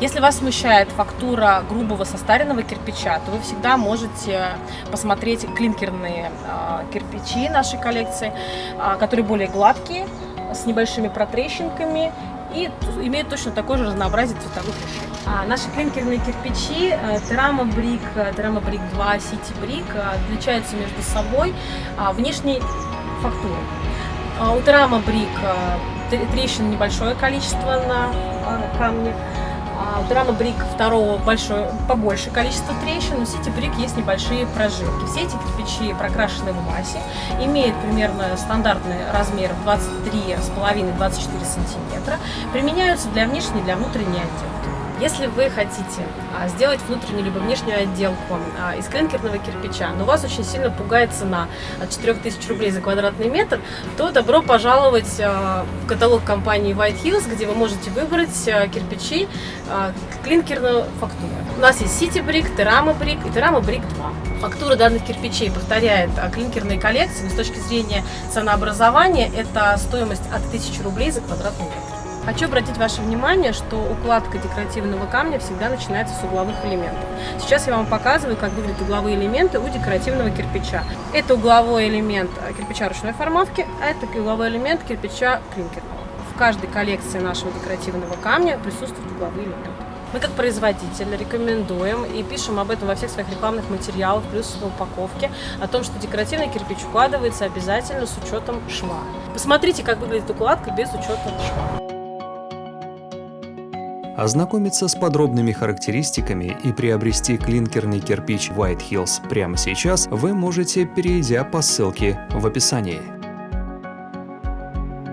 Если вас смущает фактура грубого состаренного кирпича, то вы всегда можете посмотреть клинкерные а, кирпичи нашей коллекции, а, которые более гладкие, с небольшими протрещинками и имеют точно такое же разнообразие цветовых решений. А наши клинкерные кирпичи Terama Brick, Terama Brick 2, City Brick отличаются между собой внешней фактурой. У Terama Brick трещин небольшое количество на камне, Драма Брик второго большое, побольше количество трещин, у Сити Брик есть небольшие прожилки. Все эти кирпичи прокрашены в массе, имеют примерно стандартный размер 23,5-24 сантиметра, применяются для внешней и для внутренней отделки. Если вы хотите а, сделать внутреннюю либо внешнюю отделку а, из клинкерного кирпича, но вас очень сильно пугает цена от 4000 рублей за квадратный метр, то добро пожаловать а, в каталог компании White Hills, где вы можете выбрать кирпичи клинкерную фактуру. У нас есть City Brick, Terama Brick и Terama Brick 2. Фактура данных кирпичей повторяет клинкерные коллекции, но с точки зрения ценообразования это стоимость от 1000 рублей за квадратный метр. Хочу обратить ваше внимание, что укладка декоративного камня всегда начинается с угловых элементов. Сейчас я вам показываю, как выглядят угловые элементы у декоративного кирпича. Это угловой элемент кирпича ручной формовки, а это угловой элемент кирпича клинкерного. В каждой коллекции нашего декоративного камня присутствуют угловые элементы. Мы как производитель рекомендуем и пишем об этом во всех своих рекламных материалах, плюс в упаковке, о том, что декоративный кирпич укладывается обязательно с учетом шва. Посмотрите, как выглядит укладка без учета шва. Ознакомиться с подробными характеристиками и приобрести клинкерный кирпич White Hills прямо сейчас вы можете, перейдя по ссылке в описании.